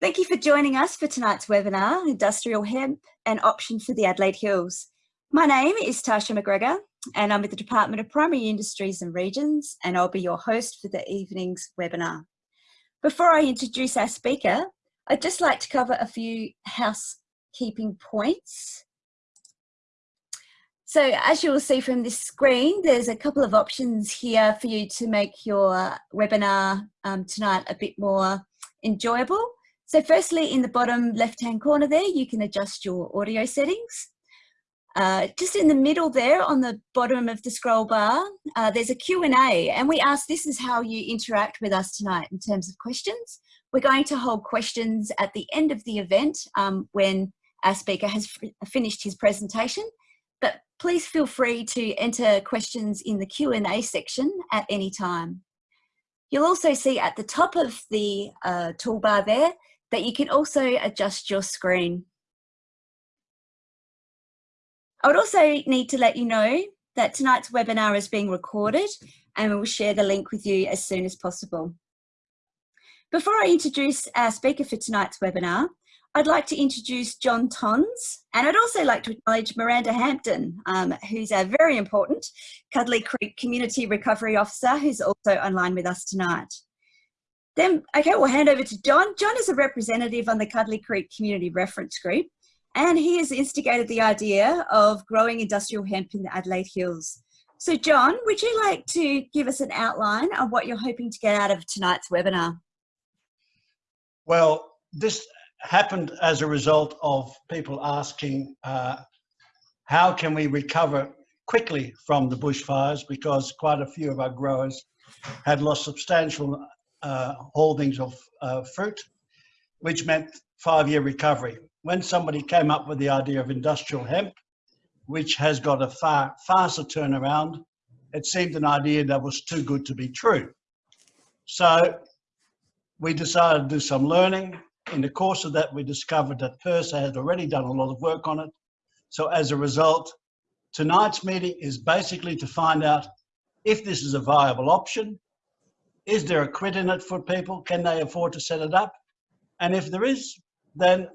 Thank you for joining us for tonight's webinar, Industrial Hemp, an option for the Adelaide Hills. My name is Tasha McGregor and I'm with the Department of Primary Industries and Regions and I'll be your host for the evening's webinar. Before I introduce our speaker, I'd just like to cover a few housekeeping points. So as you'll see from this screen, there's a couple of options here for you to make your webinar um, tonight a bit more enjoyable. So firstly, in the bottom left-hand corner there, you can adjust your audio settings. Uh, just in the middle there on the bottom of the scroll bar, uh, there's a Q&A and we ask this is how you interact with us tonight in terms of questions. We're going to hold questions at the end of the event um, when our speaker has finished his presentation, but please feel free to enter questions in the Q&A section at any time. You'll also see at the top of the uh, toolbar there that you can also adjust your screen. I would also need to let you know that tonight's webinar is being recorded and we will share the link with you as soon as possible. Before I introduce our speaker for tonight's webinar, I'd like to introduce John Tons and I'd also like to acknowledge Miranda Hampton, um, who's a very important Cudlee Creek Community Recovery Officer who's also online with us tonight. Then, okay, we'll hand over to John. John is a representative on the Cudlee Creek Community Reference Group, and he has instigated the idea of growing industrial hemp in the Adelaide Hills. So John, would you like to give us an outline of what you're hoping to get out of tonight's webinar? Well, this happened as a result of people asking uh, how can we recover quickly from the bushfires because quite a few of our growers had lost substantial uh, holdings of uh, fruit, which meant five-year recovery. When somebody came up with the idea of industrial hemp, which has got a far faster turnaround, it seemed an idea that was too good to be true. So we decided to do some learning. In the course of that, we discovered that PIRSA had already done a lot of work on it. So as a result, tonight's meeting is basically to find out if this is a viable option, is there a quid in it for people? Can they afford to set it up? And if there is, then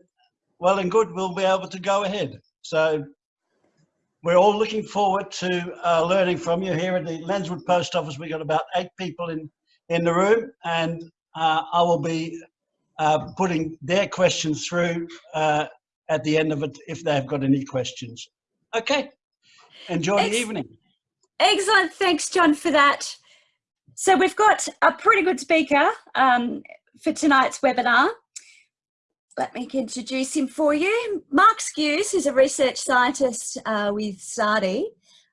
well and good, we'll be able to go ahead. So we're all looking forward to uh, learning from you here at the Lenswood Post Office. We've got about eight people in, in the room and uh, I will be uh, putting their questions through uh, at the end of it if they've got any questions. Okay, enjoy Ex the evening. Excellent, thanks John for that. So we've got a pretty good speaker um, for tonight's webinar. Let me introduce him for you. Mark Skewes is a research scientist uh, with SARDI.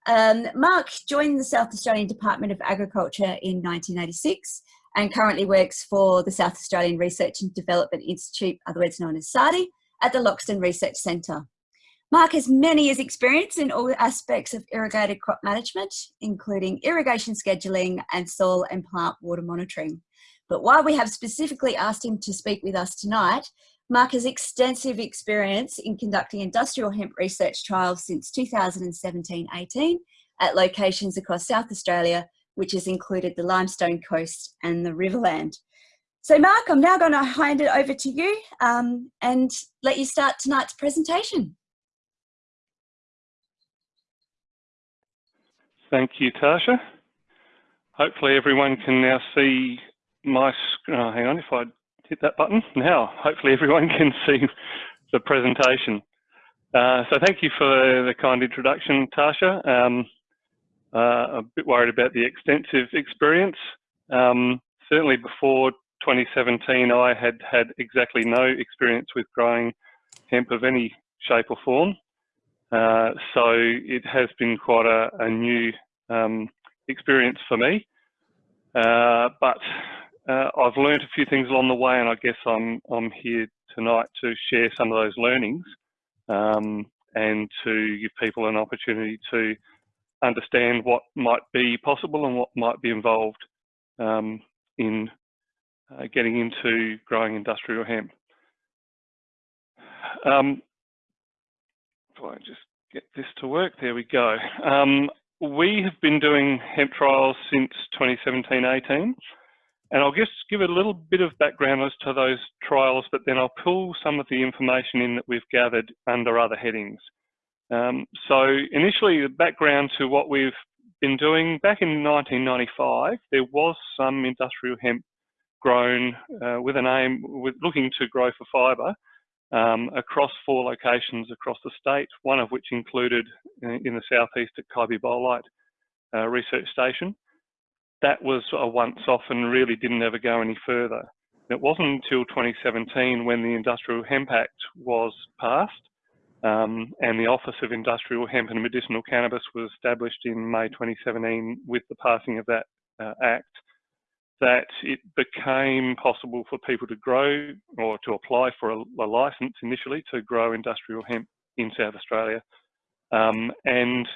Um, Mark joined the South Australian Department of Agriculture in 1986 and currently works for the South Australian Research and Development Institute, otherwise known as SARDI, at the Loxton Research Centre. Mark has many years experience in all aspects of irrigated crop management, including irrigation scheduling and soil and plant water monitoring. But while we have specifically asked him to speak with us tonight, Mark has extensive experience in conducting industrial hemp research trials since 2017-18 at locations across South Australia, which has included the Limestone Coast and the Riverland. So Mark, I'm now going to hand it over to you um, and let you start tonight's presentation. Thank you, Tasha. Hopefully everyone can now see my, oh, hang on, if I hit that button. Now, hopefully everyone can see the presentation. Uh, so thank you for the kind introduction, Tasha. Um, uh, a bit worried about the extensive experience. Um, certainly before 2017, I had had exactly no experience with growing hemp of any shape or form. Uh, so it has been quite a, a new um, experience for me. Uh, but uh, I've learned a few things along the way, and I guess I'm I'm here tonight to share some of those learnings um, and to give people an opportunity to understand what might be possible and what might be involved um, in uh, getting into growing industrial hemp. Um, I just get this to work, there we go. Um, we have been doing hemp trials since 2017-18. and I'll just give a little bit of background as to those trials, but then I'll pull some of the information in that we've gathered under other headings. Um, so initially, the background to what we've been doing, back in 1995, there was some industrial hemp grown uh, with an aim, with looking to grow for fibre um, across four locations across the state, one of which included uh, in the southeast at Kaibi uh, Research Station that was a once-off and really didn't ever go any further. It wasn't until 2017 when the Industrial Hemp Act was passed um, and the Office of Industrial Hemp and Medicinal Cannabis was established in May 2017 with the passing of that uh, act that it became possible for people to grow or to apply for a, a license initially to grow industrial hemp in South Australia. Um, and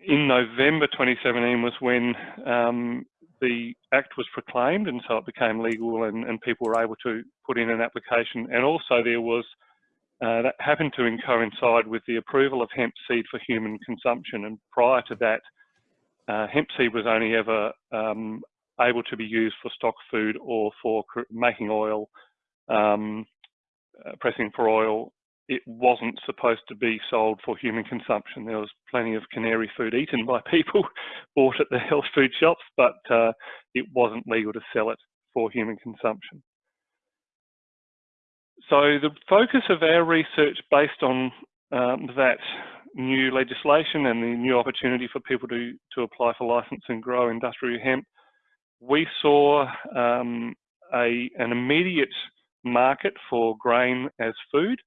in November 2017 was when um, the Act was proclaimed and so it became legal and, and, people were able to put in an application. And also there was, uh, that happened to coincide with the approval of hemp seed for human consumption. And prior to that, uh, hemp seed was only ever um, able to be used for stock food or for making oil, um, uh, pressing for oil it wasn't supposed to be sold for human consumption. There was plenty of canary food eaten by people bought at the health food shops, but uh, it wasn't legal to sell it for human consumption. So the focus of our research based on um, that new legislation and the new opportunity for people to, to apply for license and grow industrial hemp, we saw um, a, an immediate market for grain as food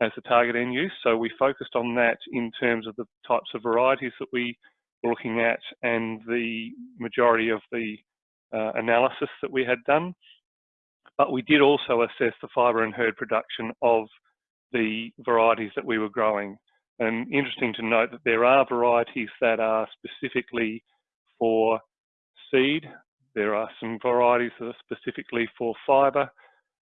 as the target end use. So we focused on that in terms of the types of varieties that we were looking at and the majority of the uh, analysis that we had done. But we did also assess the fibre and hurd production of the varieties that we were growing. And interesting to note that there are varieties that are specifically for seed. There are some varieties that are specifically for fibre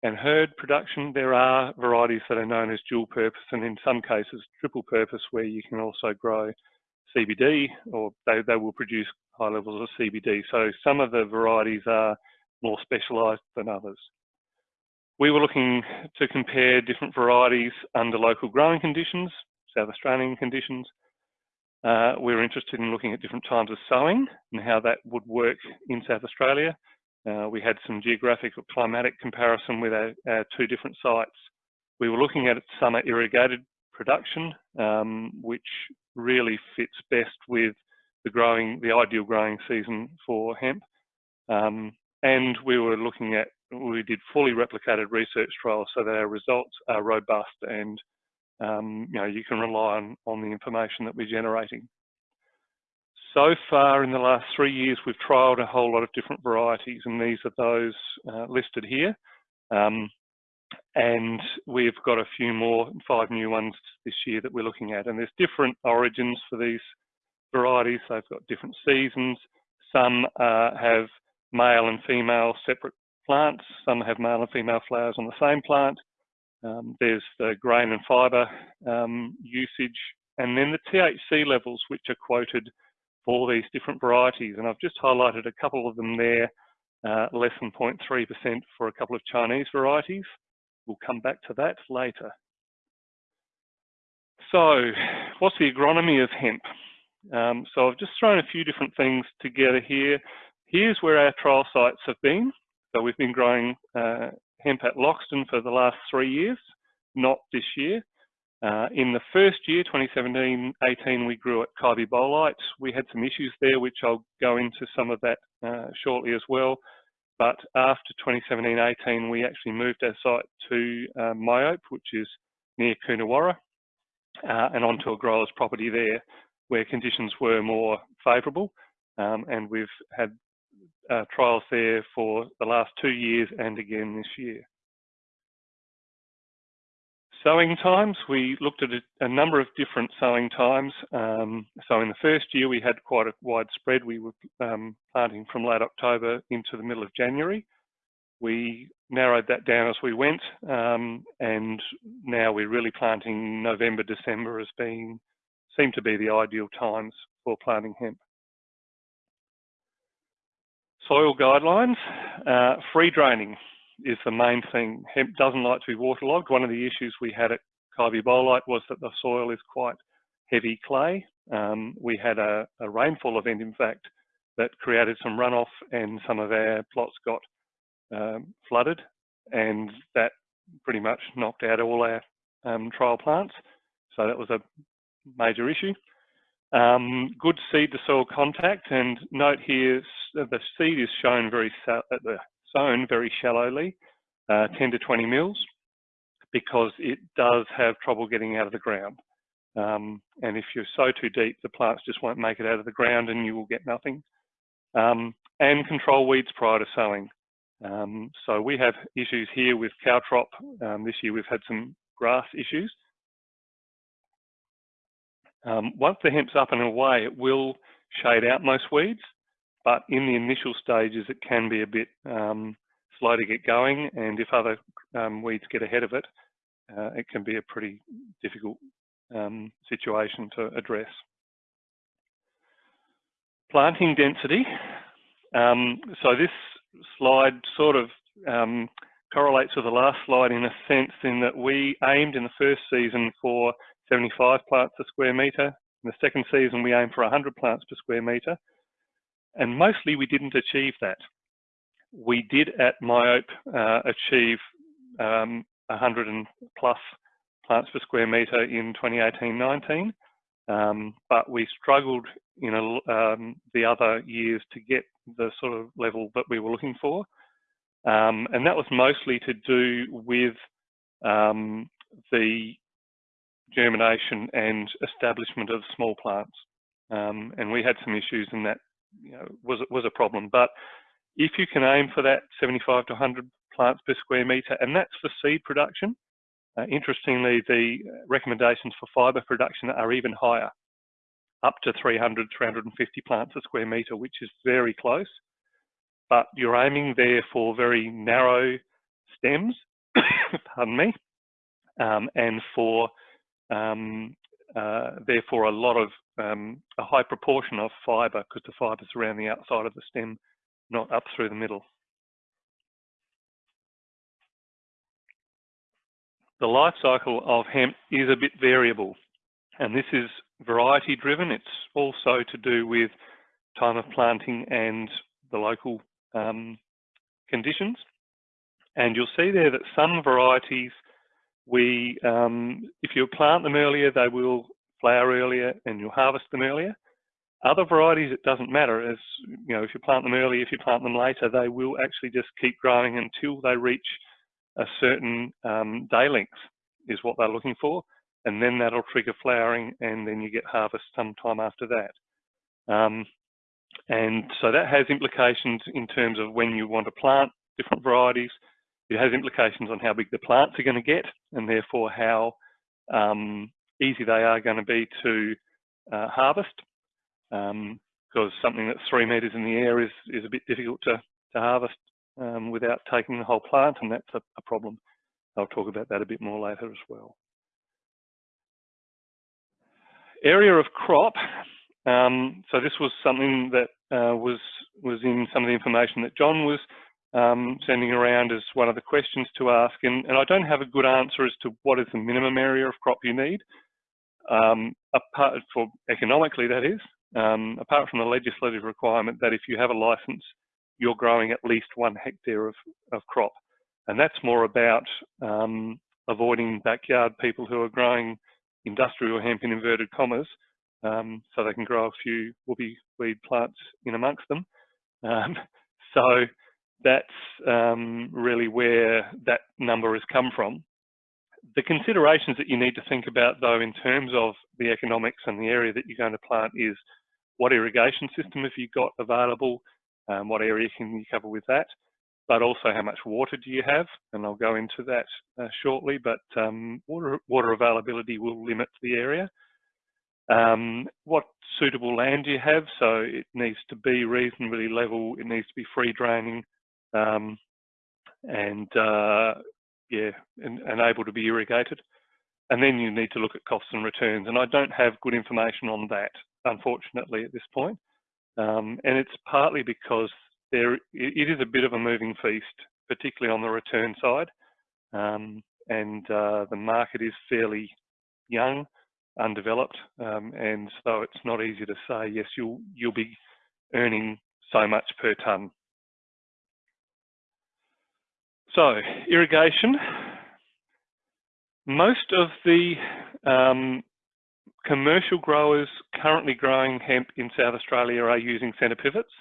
and hurd production, there are varieties that are known as dual purpose and in some cases triple purpose where you can also grow CBD or they, they will produce high levels of CBD. So some of the varieties are more specialised than others. We were looking to compare different varieties under local growing conditions, South Australian conditions. Uh, we were interested in looking at different times of sowing and how that would work in South Australia. Uh, we had some geographic or climatic comparison with our, our, two different sites. We were looking at summer irrigated production, um, which really fits best with the growing, the ideal growing season for hemp. Um, and we were looking at, we did fully replicated research trials so that our results are robust and um, you know, you can rely on, on the information that we're generating. So far in the last three years, we've trialled a whole lot of different varieties and these are those uh, listed here. Um, and we've got a few more, five new ones this year that we're looking at. And there's different origins for these varieties. They've got different seasons. Some uh, have male and female separate plants. Some have male and female flowers on the same plant. Um, there's the grain and fibre um, usage. And then the THC levels, which are quoted for these different varieties. And I've just highlighted a couple of them there, uh, less than 0.3% for a couple of Chinese varieties. We'll come back to that later. So what's the agronomy of hemp? Um, so I've just thrown a few different things together here. Here's where our trial sites have been. So we've been growing uh, hemp at Loxton for the last three years, not this year. Uh, in the first year, 2017-18, we grew at Kybybolite. We had some issues there, which I'll go into some of that uh, shortly as well. But after 2017-18, we actually moved our site to uh, Maaoupe, which is near Coonawarra, uh, and onto a grower's property there, where conditions were more favourable. Um, and we've had uh, trials there for the last two years and again this year. Sowing times, we looked at a, a number of different sowing times. Um, so in the first year, we had quite a wide spread. We were um, planting from late October into the middle of January. We narrowed that down as we went, um, and now we're really planting November, December as being, seem to be the ideal times for planting hemp. Soil guidelines, uh, free draining is the main thing. Hemp doesn't like to be waterlogged. One of the issues we had at Kybybolite was that the soil is quite heavy clay. Um, we had a, a, rainfall event, in fact, that created some runoff and some of our plots got um, flooded and that pretty much knocked out all our um, trial plants. So that was a major issue. Um, good seed to soil contact and note here the seed is shown very uh, sown very shallowly, uh, 10 to 20 mils, because it does have trouble getting out of the ground. Um, and if you sow too deep, the plants just won't make it out of the ground and you will get nothing. Um, and control weeds prior to sowing. Um, so we have issues here with caltrop. Um, this year we've had some grass issues. Um, once the hemp's up and away, it will shade out most weeds, but in the initial stages, it can be a bit um, slow to get going. And if other um, weeds get ahead of it, uh, it can be a pretty difficult um, situation to address. Planting density. Um, so this slide sort of um, correlates with the last slide in a sense in that we aimed in the first season for 75 plants per square metre. In the second season, we aimed for 100 plants per square metre. And mostly we didn't achieve that. We did at Maaoupe uh, achieve um, 100 and plus plants per square metre in 2018-19, um, but we struggled in a, um, the other years to get the sort of level that we were looking for. Um, and that was mostly to do with um, the germination and establishment of small plants. Um, and we had some issues and that you know, was, was a problem. But if you can aim for that 75 to 100 plants per square metre, and that's for seed production, uh, interestingly, the recommendations for fibre production are even higher, up to 300, 350 plants a square metre, which is very close. But you're aiming there for very narrow stems, pardon me, um, and for um, uh, therefore a lot of um, a high proportion of fibre because the fibre is around the outside of the stem, not up through the middle. The life cycle of hemp is a bit variable and this is variety driven. It's also to do with time of planting and the local um, conditions. And you'll see there that some varieties we, um, if you plant them earlier, they will flower earlier and you'll harvest them earlier. Other varieties, it doesn't matter. As you know, if you plant them early, if you plant them later, they will actually just keep growing until they reach a certain um, day length is what they're looking for. And then that'll trigger flowering and then you get harvest sometime after that. Um, and so that has implications in terms of when you want to plant different varieties, it has implications on how big the plants are going to get and therefore how um, easy they are going to be to uh, harvest um, because something that's three metres in the air is, is a bit difficult to, to harvest um, without taking the whole plant and that's a, a, problem. I'll talk about that a bit more later as well. Area of crop. Um, so this was something that uh, was was in some of the information that John was um, sending around as one of the questions to ask. And, and, I don't have a good answer as to what is the minimum area of crop you need, um, apart for economically that is, um, apart from the legislative requirement that if you have a license, you're growing at least one hectare of, of crop. And that's more about um, avoiding backyard people who are growing industrial hemp in inverted commas, um, so they can grow a few whoopie weed plants in amongst them. Um, so that's um, really where that number has come from. The considerations that you need to think about though in terms of the economics and the area that you're going to plant is what irrigation system have you got available, um, what area can you cover with that, but also how much water do you have, and I'll go into that uh, shortly, but um, water, water availability will limit the area. Um, what suitable land do you have? So it needs to be reasonably level, it needs to be free draining, um, and uh, yeah, and, and, able to be irrigated. And then you need to look at costs and returns. And I don't have good information on that, unfortunately, at this point. Um, and it's partly because there it is a bit of a moving feast, particularly on the return side. Um, and uh, the market is fairly young, undeveloped, um, and so it's not easy to say yes you'll you'll be earning so much per tonne. So irrigation. Most of the um, commercial growers currently growing hemp in South Australia are using centre pivots,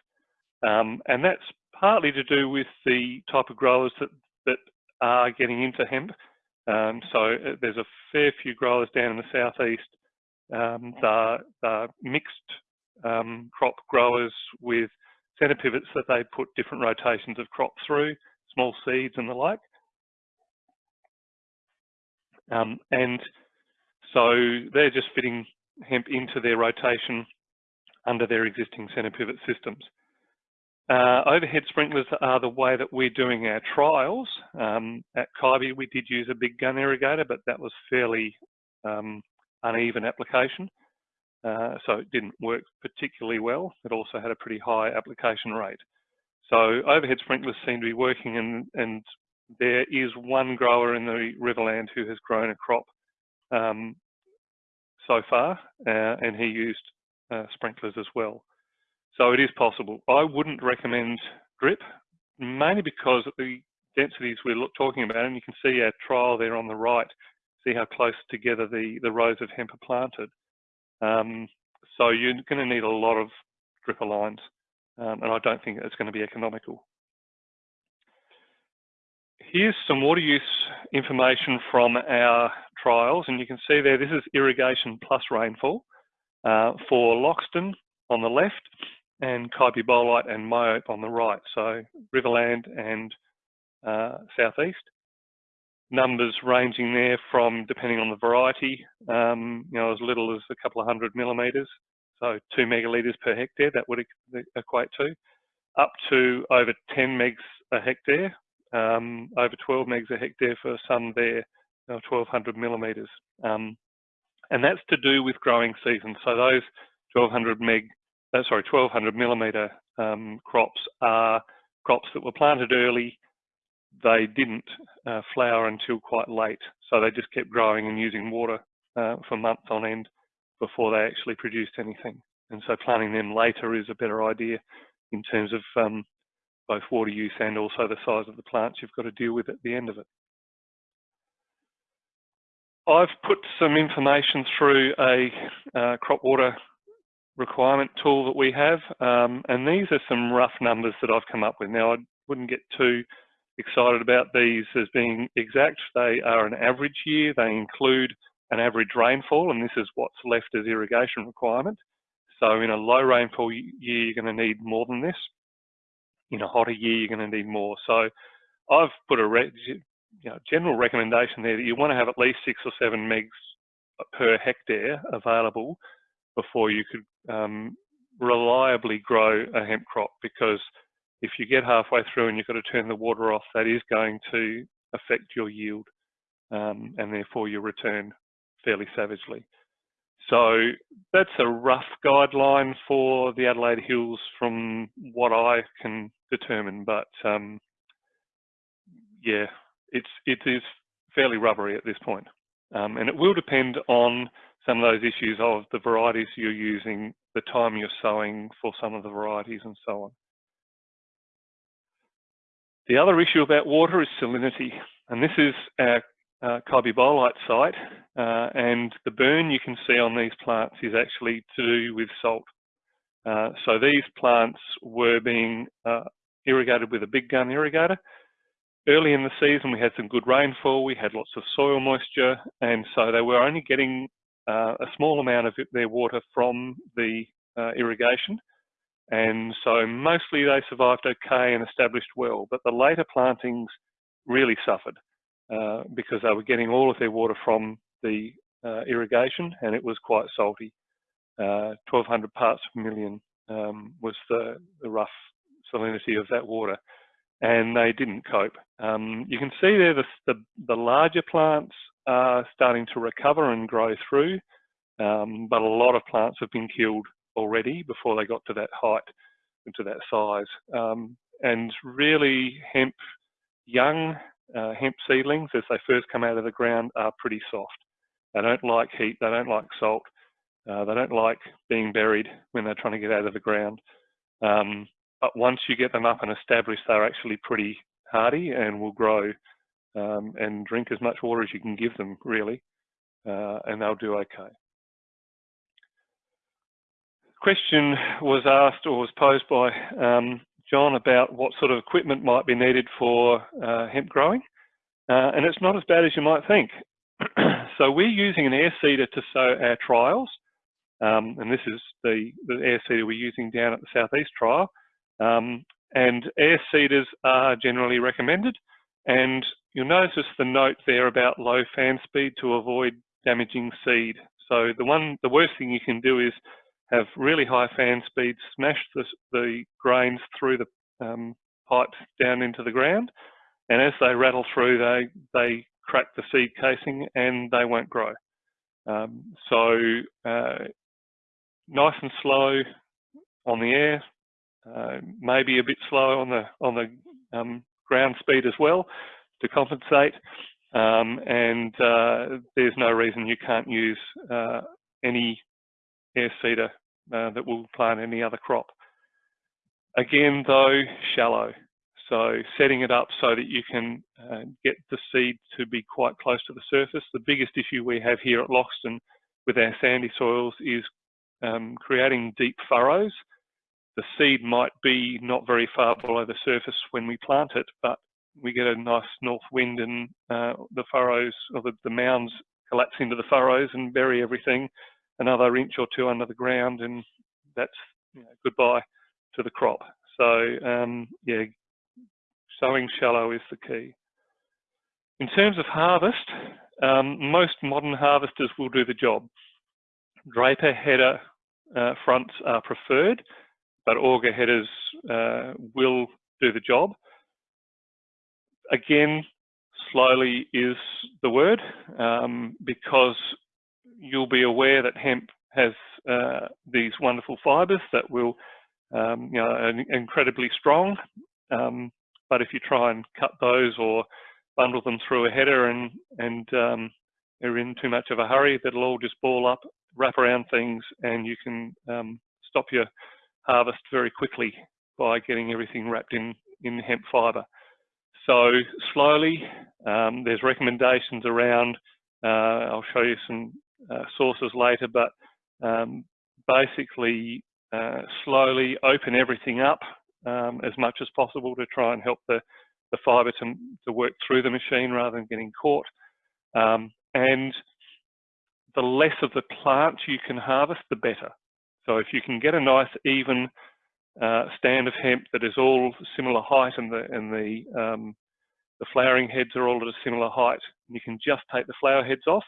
um, and that's partly to do with the type of growers that that are getting into hemp. Um, so uh, there's a fair few growers down in the southeast. Um, they're, they're mixed um, crop growers with centre pivots that they put different rotations of crop through, small seeds and the like. Um, and so they're just fitting hemp into their rotation under their existing centre pivot systems. Uh, overhead sprinklers are the way that we're doing our trials. Um, at Kaibi, we did use a big gun irrigator, but that was fairly um, uneven application. Uh, so it didn't work particularly well. It also had a pretty high application rate. So overhead sprinklers seem to be working and, and there is one grower in the Riverland who has grown a crop um, so far uh, and he used uh, sprinklers as well. So it is possible. I wouldn't recommend drip, mainly because of the densities we're talking about, and you can see our trial there on the right, see how close together the, the rows of hemp are planted. Um, so you're going to need a lot of dripper lines, um, and I don't think it's going to be economical. Here's some water use information from our trials, and you can see there, this is irrigation plus rainfall uh, for Loxton on the left and Kybybolite and Maaoupe on the right, so Riverland and uh, Southeast. Numbers ranging there from, depending on the variety, um, you know, as little as a couple of hundred millimetres, so two megalitres per hectare, that would equate to, up to over 10 megs a hectare, um, over 12 megs a hectare for some there, you know, 1200 millimetres. Um, and that's to do with growing season. So those 1200 meg uh, sorry, 1200 millimetre um, crops are crops that were planted early. They didn't uh, flower until quite late, so they just kept growing and using water uh, for months on end before they actually produced anything. And so planting them later is a better idea in terms of um, both water use and also the size of the plants you've got to deal with at the end of it. I've put some information through a uh, crop water requirement tool that we have. Um, and these are some rough numbers that I've come up with. Now, I wouldn't get too excited about these as being exact. They are an average year. They include an average rainfall, and this is what's left as irrigation requirement. So in a low rainfall year, you're going to need more than this. In a hotter year, you're going to need more. So I've put a you know, general recommendation there that you want to have at least six or seven megs per hectare available before you could um, reliably grow a hemp crop because if you get halfway through and you've got to turn the water off, that is going to affect your yield um, and therefore your return fairly savagely. So that's a rough guideline for the Adelaide Hills from what I can determine, but um, yeah, it's, it is fairly rubbery at this point. Um, and it will depend on some of those issues of the varieties you're using, the time you're sowing for some of the varieties and so on. The other issue about water is salinity, and this is our uh, Bolite site, uh, and the burn you can see on these plants is actually to do with salt. Uh, so these plants were being uh, irrigated with a big gun irrigator. Early in the season, we had some good rainfall, we had lots of soil moisture, and so they were only getting uh, a small amount of their water from the uh, irrigation. And so mostly they survived okay and established well, but the later plantings really suffered uh, because they were getting all of their water from the uh, irrigation and it was quite salty. 1200 uh, parts per million um, was the, the rough salinity of that water and they didn't cope. Um, you can see there the, the, the, larger plants are starting to recover and grow through, um, but a lot of plants have been killed already before they got to that height, and to that size. Um, and really hemp, young uh, hemp seedlings as they first come out of the ground are pretty soft. They don't like heat, they don't like salt, uh, they don't like being buried when they're trying to get out of the ground. Um, but once you get them up and established, they're actually pretty hardy and will grow um, and drink as much water as you can give them, really, uh, and they'll do okay. Question was asked or was posed by um, John about what sort of equipment might be needed for uh, hemp growing, uh, and it's not as bad as you might think. so we're using an air seeder to sow our trials, um, and this is the, the air seeder we're using down at the Southeast trial. Um, and air seeders are generally recommended. And you'll notice the note there about low fan speed to avoid damaging seed. So the one, the worst thing you can do is have really high fan speed, smash the, the grains through the um, pipes down into the ground. And as they rattle through, they, they crack the seed casing and they won't grow. Um, so uh, nice and slow on the air, uh, maybe a bit slow on the on the um, ground speed as well to compensate. Um, and uh, there's no reason you can't use uh, any air seeder uh, that will plant any other crop. Again, though, shallow. So setting it up so that you can uh, get the seed to be quite close to the surface. The biggest issue we have here at Loxton with our sandy soils is um, creating deep furrows the seed might be not very far below the surface when we plant it, but we get a nice north wind and uh, the furrows or the, the, mounds collapse into the furrows and bury everything another inch or two under the ground and that's you know, goodbye to the crop. So um, yeah, sowing shallow is the key. In terms of harvest, um, most modern harvesters will do the job. Draper header uh, fronts are preferred but auger headers uh, will do the job. Again, slowly is the word um, because you'll be aware that hemp has uh, these wonderful fibres that will, um, you know, are incredibly strong. Um, but if you try and cut those or bundle them through a header and and um, are in too much of a hurry, that'll all just ball up, wrap around things, and you can um, stop your harvest very quickly by getting everything wrapped in, in hemp fibre. So slowly, um, there's recommendations around, uh, I'll show you some uh, sources later, but um, basically uh, slowly open everything up um, as much as possible to try and help the, the fibre to, to work through the machine rather than getting caught. Um, and the less of the plant you can harvest, the better. So if you can get a nice even uh, stand of hemp that is all similar height and the and the um, the flowering heads are all at a similar height, you can just take the flower heads off.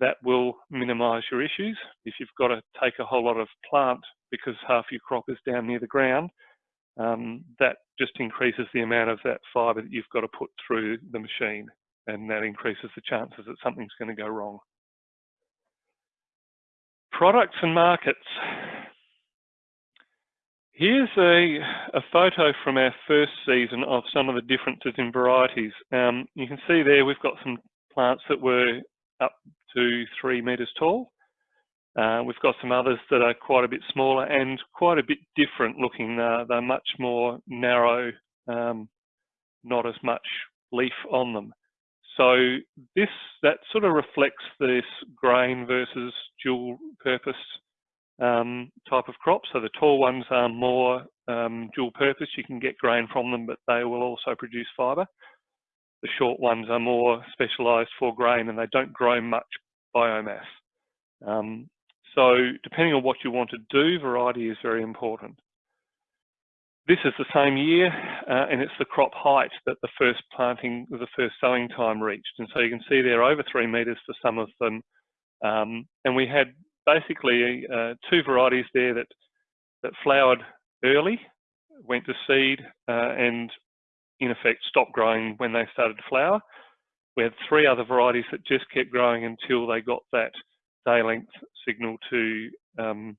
That will minimise your issues. If you've got to take a whole lot of plant because half your crop is down near the ground, um, that just increases the amount of that fibre that you've got to put through the machine, and that increases the chances that something's going to go wrong. Products and markets. Here's a, a, photo from our first season of some of the differences in varieties. Um, you can see there we've got some plants that were up to three metres tall. Uh, we've got some others that are quite a bit smaller and quite a bit different looking. Uh, they're much more narrow, um, not as much leaf on them. So this that sort of reflects this grain versus dual purpose um, type of crop. So the tall ones are more um, dual purpose. You can get grain from them, but they will also produce fibre. The short ones are more specialised for grain and they don't grow much biomass. Um, so depending on what you want to do, variety is very important. This is the same year, uh, and it's the crop height that the first planting, the first sowing time reached. And so you can see there over three metres for some of them. Um, and we had basically uh, two varieties there that, that flowered early, went to seed, uh, and in effect stopped growing when they started to flower. We had three other varieties that just kept growing until they got that day length signal to um,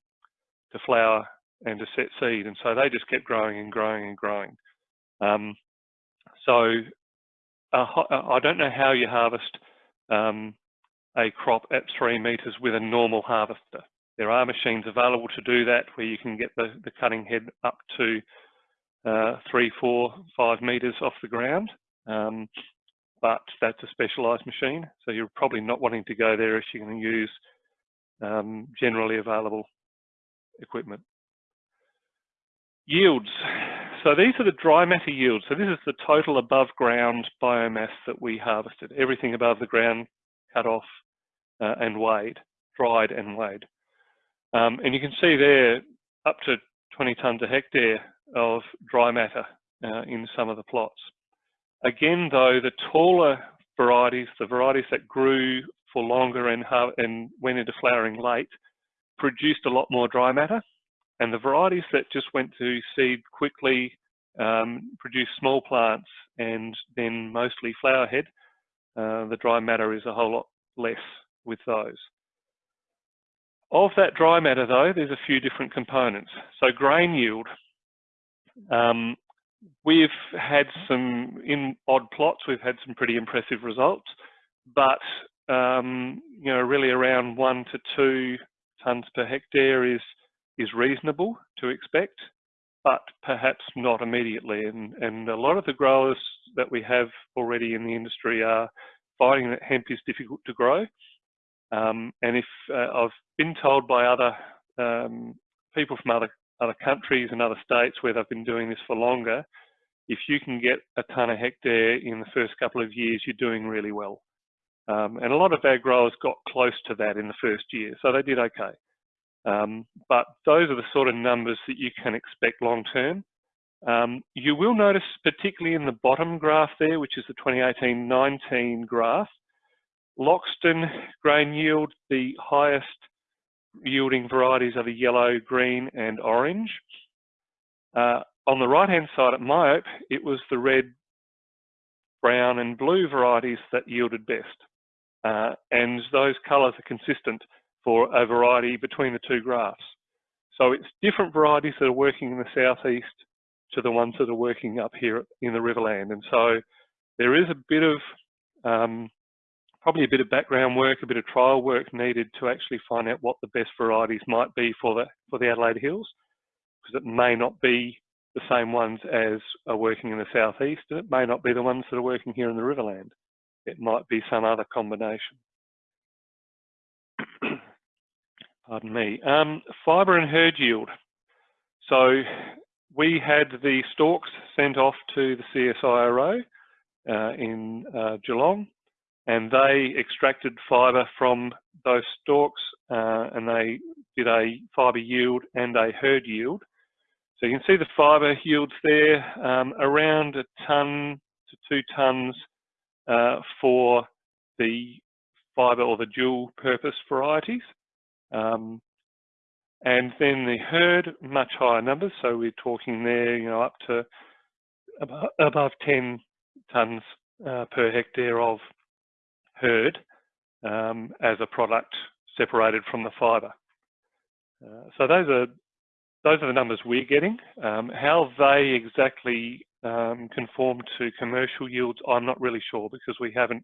to flower and to set seed. And so they just kept growing and growing and growing. Um, so uh, I don't know how you harvest um, a crop at three metres with a normal harvester. There are machines available to do that where you can get the, the cutting head up to uh, three, four, five metres off the ground. Um, but that's a specialised machine. So you're probably not wanting to go there if you're going to use um, generally available equipment. Yields. So these are the dry matter yields. So this is the total above ground biomass that we harvested. Everything above the ground cut off uh, and weighed, dried and weighed. Um, and you can see there up to 20 tonnes a hectare of dry matter uh, in some of the plots. Again, though, the taller varieties, the varieties that grew for longer and, and went into flowering late, produced a lot more dry matter. And the varieties that just went to seed quickly um, produced small plants and then mostly flower head. Uh, the dry matter is a whole lot less with those. Of that dry matter though, there's a few different components. So grain yield, um, we've had some, in odd plots, we've had some pretty impressive results, but um, you know, really around one to two tonnes per hectare is, is reasonable to expect, but perhaps not immediately. And, and a lot of the growers that we have already in the industry are finding that hemp is difficult to grow. Um, and if uh, I've been told by other um, people from other other countries and other states where they've been doing this for longer, if you can get a ton a hectare in the first couple of years, you're doing really well. Um, and a lot of our growers got close to that in the first year, so they did okay. Um, but those are the sort of numbers that you can expect long term. Um, you will notice, particularly in the bottom graph there, which is the 2018-19 graph, Loxton grain yield, the highest yielding varieties of the yellow, green and orange. Uh, on the right hand side at Maaoupe, it was the red, brown and blue varieties that yielded best. Uh, and those colours are consistent for a variety between the two graphs. So it's different varieties that are working in the southeast to the ones that are working up here in the Riverland. And so there is a bit of um, probably a bit of background work, a bit of trial work needed to actually find out what the best varieties might be for the for the Adelaide Hills, because it may not be the same ones as are working in the southeast, and it may not be the ones that are working here in the Riverland. It might be some other combination. Pardon me. Um, fibre and hurd yield. So we had the stalks sent off to the CSIRO uh, in uh, Geelong and they extracted fibre from those stalks uh, and they did a fibre yield and a hurd yield. So you can see the fibre yields there um, around a tonne to two tonnes uh, for the fibre or the dual purpose varieties. Um, and then the hurd, much higher numbers. So we're talking there, you know, up to above, above 10 tonnes uh, per hectare of hurd um, as a product separated from the fibre. Uh, so those are those are the numbers we're getting. Um, how they exactly um, conform to commercial yields, I'm not really sure because we haven't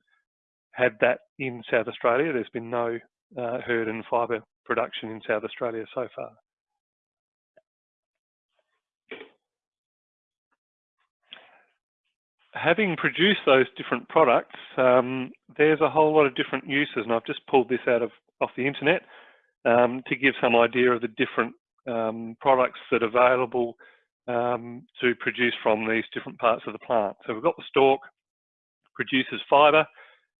had that in South Australia. There's been no uh, hurd and fibre production in South Australia so far. Having produced those different products, um, there's a whole lot of different uses, and I've just pulled this out of off the internet um, to give some idea of the different um, products that are available um, to produce from these different parts of the plant. So we've got the stalk, produces fibre,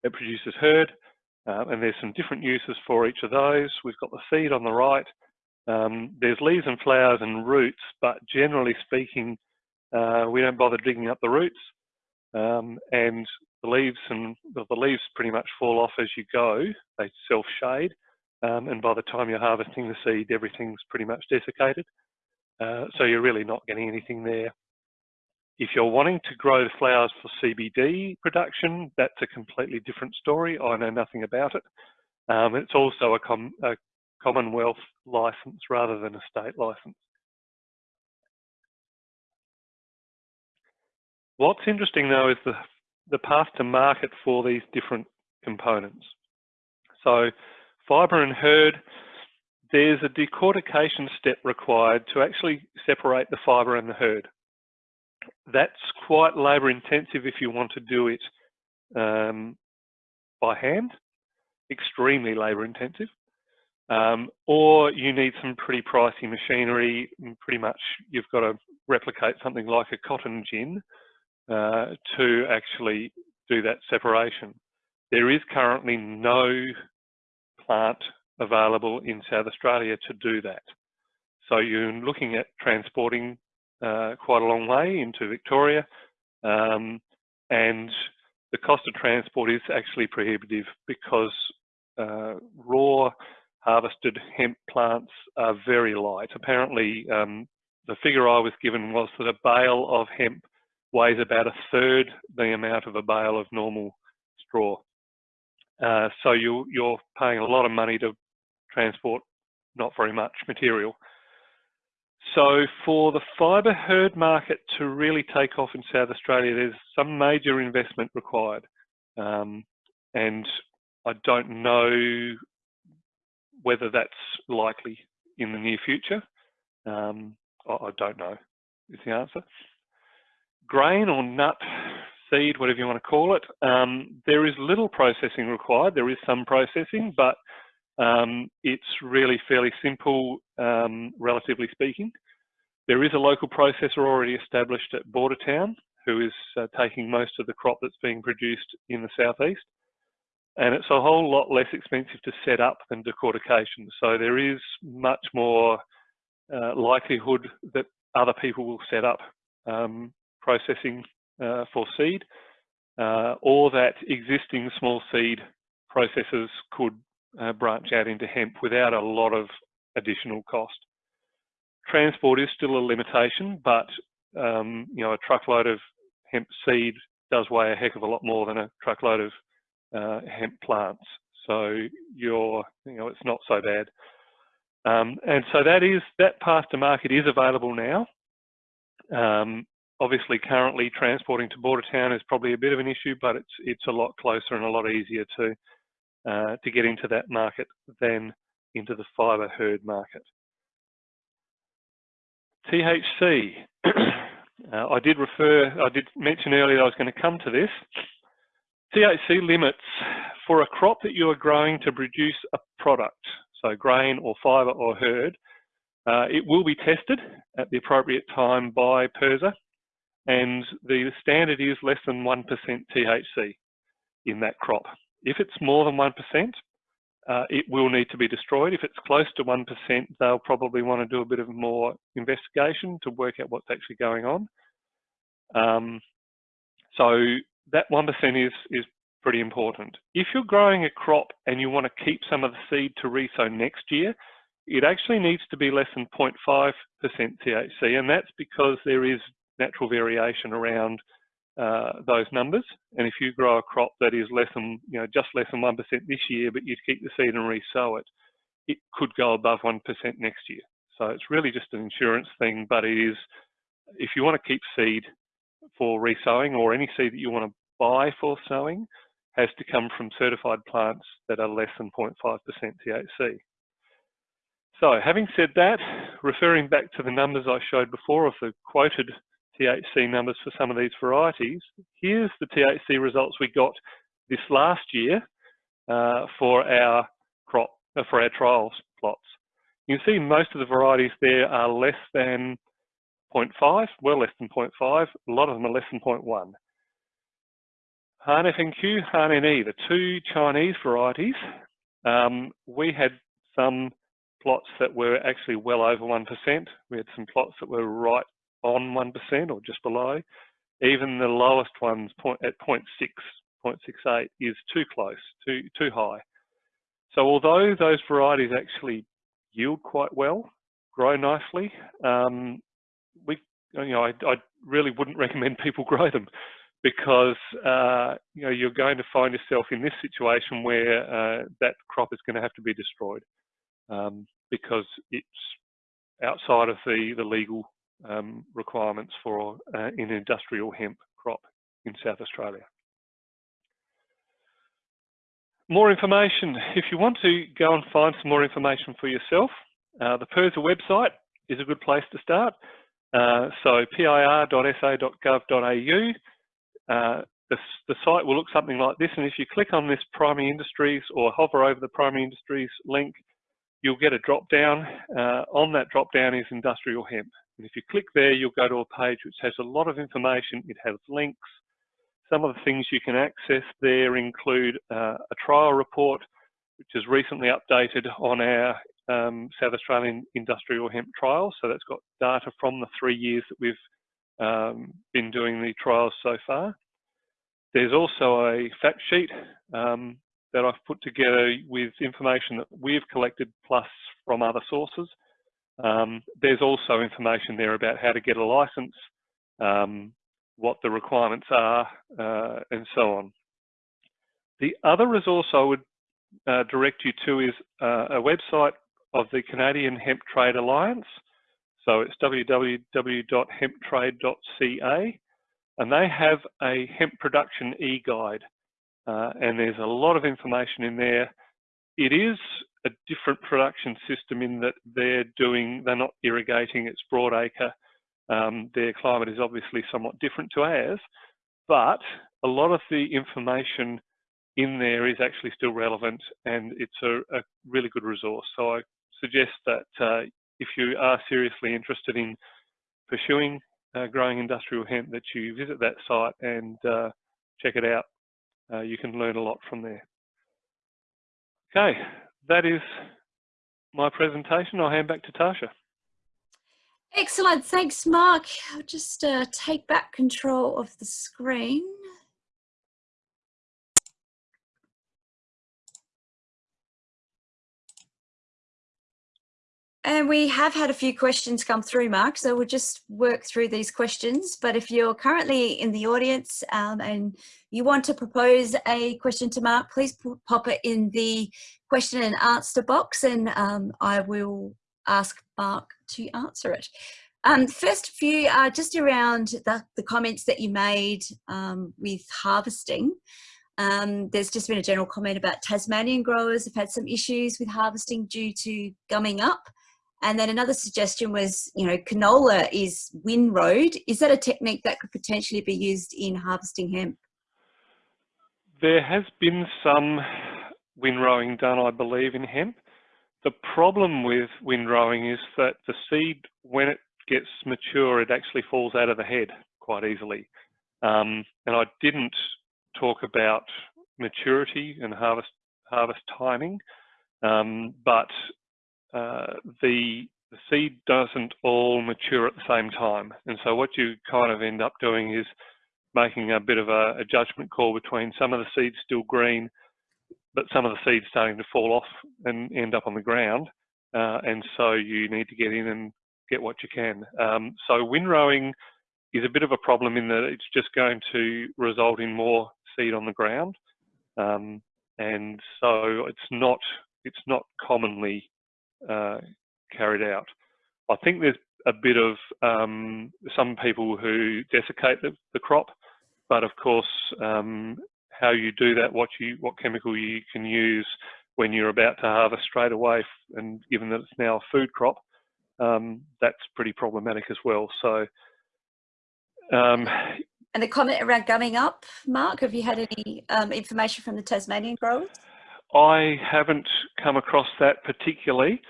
it produces hurd, uh, and there's some different uses for each of those. We've got the seed on the right. Um, there's leaves and flowers and roots, but generally speaking, uh, we don't bother digging up the roots um, and the leaves and the, the, leaves pretty much fall off as you go. They self-shade, um, and by the time you're harvesting the seed, everything's pretty much desiccated. Uh, so you're really not getting anything there. If you're wanting to grow the flowers for CBD production, that's a completely different story. I know nothing about it. Um, it's also a, com a Commonwealth license rather than a state license. What's interesting though is the, the path to market for these different components. So fibre and hurd, there's a decortication step required to actually separate the fibre and the hurd. That's quite labour intensive if you want to do it um, by hand, extremely labour intensive. Um, or you need some pretty pricey machinery. Pretty much you've got to replicate something like a cotton gin uh, to actually do that separation. There is currently no plant available in South Australia to do that. So you're looking at transporting uh, quite a long way into Victoria um, and the cost of transport is actually prohibitive because uh, raw harvested hemp plants are very light. Apparently, um, the figure I was given was that a bale of hemp weighs about a third the amount of a bale of normal straw. Uh, so you, you're paying a lot of money to transport not very much material. So for the fibre hurd market to really take off in South Australia, there's some major investment required. Um, and I don't know whether that's likely in the near future. Um, I, don't know is the answer. Grain or nut seed, whatever you want to call it, um, there is little processing required. There is some processing, but um, it's really fairly simple, um, relatively speaking. There is a local processor already established at Bordertown who is uh, taking most of the crop that's being produced in the southeast. And it's a whole lot less expensive to set up than decortication. So there is much more uh, likelihood that other people will set up um, processing uh, for seed uh, or that existing small seed processors could uh, branch out into hemp without a lot of additional cost. Transport is still a limitation, but um, you know a truckload of hemp seed does weigh a heck of a lot more than a truckload of uh, hemp plants. So you're, you know, it's not so bad. Um, and so that is that path to market is available now. Um, obviously, currently transporting to Bordertown is probably a bit of an issue, but it's it's a lot closer and a lot easier to uh, to get into that market than into the fibre hurd market. THC. uh, I did refer, I did mention earlier I was going to come to this. THC limits for a crop that you are growing to produce a product, so grain or fibre or hurd, uh, it will be tested at the appropriate time by PIRSA and the standard is less than 1% THC in that crop. If it's more than 1%, uh, it will need to be destroyed. If it's close to 1%, they'll probably want to do a bit of more investigation to work out what's actually going on. Um, so that 1% is, is pretty important. If you're growing a crop and you want to keep some of the seed to resow next year, it actually needs to be less than 0.5% THC, and that's because there is natural variation around uh, those numbers. And if you grow a crop that is less than, you know, just less than 1% this year, but you keep the seed and resow it, it could go above 1% next year. So it's really just an insurance thing, but it is, if you want to keep seed for resowing or any seed that you want to buy for sowing, has to come from certified plants that are less than 0.5% THC. So having said that, referring back to the numbers I showed before of the quoted THC numbers for some of these varieties. Here's the THC results we got this last year uh, for our crop, uh, for our trials plots. You can see most of the varieties there are less than 0.5, well less than 0.5, a lot of them are less than 0.1. Han FNQ, Han NE, the two Chinese varieties, um, we had some plots that were actually well over 1%. We had some plots that were right on 1% or just below. Even the lowest ones point, at 0.6, 0.68 is too close, too, too high. So although those varieties actually yield quite well, grow nicely, um, we, you know, I, I, really wouldn't recommend people grow them because uh, you know you're going to find yourself in this situation where uh, that crop is going to have to be destroyed um, because it's outside of the the legal um, requirements for uh, an industrial hemp crop in South Australia. More information. If you want to go and find some more information for yourself, uh, the PIRSA website is a good place to start. Uh, so pir.sa.gov.au, uh, the, the, site will look something like this. And if you click on this primary industries or hover over the primary industries link, you'll get a drop down. Uh, on that drop down is industrial hemp. And if you click there, you'll go to a page which has a lot of information. It has links, some of the things you can access there include uh, a trial report, which is recently updated on our um, South Australian industrial hemp trial. So that's got data from the three years that we've um, been doing the trials so far. There's also a fact sheet um, that I've put together with information that we've collected plus from other sources. Um, there's also information there about how to get a license, um, what the requirements are, uh, and so on. The other resource I would uh, direct you to is uh, a website of the Canadian Hemp Trade Alliance. So it's www.hemptrade.ca and they have a hemp production e-guide uh, and there's a lot of information in there. It is a different production system in that they're doing, they're not irrigating, it's broadacre um, their climate is obviously somewhat different to ours, but a lot of the information in there is actually still relevant and it's a, a really good resource. So I suggest that uh, if you are seriously interested in pursuing uh, growing industrial hemp that you visit that site and uh, check it out. Uh, you can learn a lot from there. Okay, that is my presentation. I'll hand back to Tasha. Excellent, thanks Mark. I'll just uh, take back control of the screen. And we have had a few questions come through, Mark, so we'll just work through these questions. But if you're currently in the audience um, and you want to propose a question to Mark, please pop it in the question and answer box and um, I will ask Mark to answer it. Um, first few are just around the, the comments that you made um, with harvesting. Um, there's just been a general comment about Tasmanian growers have had some issues with harvesting due to gumming up. And then another suggestion was, you know, canola is windrowed. Is that a technique that could potentially be used in harvesting hemp? There has been some windrowing done, I believe, in hemp. The problem with windrowing is that the seed, when it gets mature, it actually falls out of the head quite easily. Um, and I didn't talk about maturity and harvest harvest timing, um, but uh, the, the seed doesn't all mature at the same time. And so what you kind of end up doing is making a bit of a, a judgment call between some of the seeds still green but some of the seeds starting to fall off and end up on the ground. Uh, and so you need to get in and get what you can. Um, so windrowing is a bit of a problem in that it's just going to result in more seed on the ground. Um, and so it's not, it's not commonly uh, carried out. I think there's a bit of um, some people who desiccate the, the crop, but of course um, how you do that, what you what chemical you can use when you're about to harvest straight away, and given that it's now a food crop, um, that's pretty problematic as well. So. Um, and the comment around gumming up, Mark, have you had any um, information from the Tasmanian growers? I haven't come across that particularly.